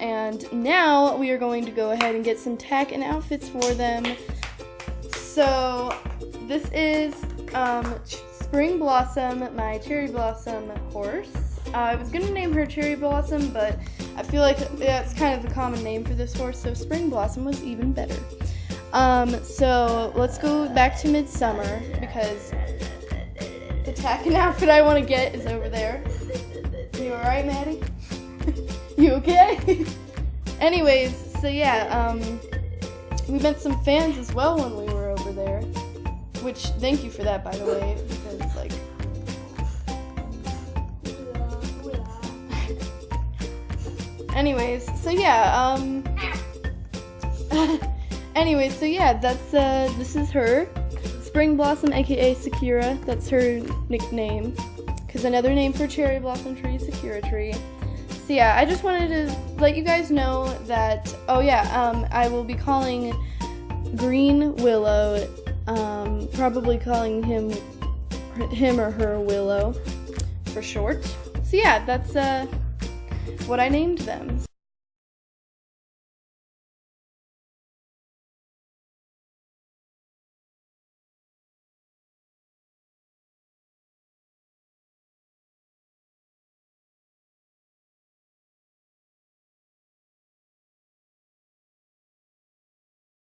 And now we are going to go ahead and get some tack and outfits for them. So this is um, Spring Blossom, my cherry blossom horse. Uh, I was gonna name her Cherry Blossom, but I feel like that's kind of the common name for this horse, so Spring Blossom was even better. Um, so let's go back to Midsummer because the tack and outfit I want to get is over there. You alright, Maddie? You okay? Anyways, so yeah, um, we met some fans as well when we were over there. Which, thank you for that, by the way, because, like, anyways, so yeah, um, anyways, so yeah, that's, uh, this is her. Spring Blossom, aka Sakura, that's her nickname. Because another name for cherry blossom tree is Sakura tree. So yeah, I just wanted to let you guys know that, oh yeah, um, I will be calling Green Willow, um, probably calling him, him or her Willow for short. So yeah, that's, uh, what I named them.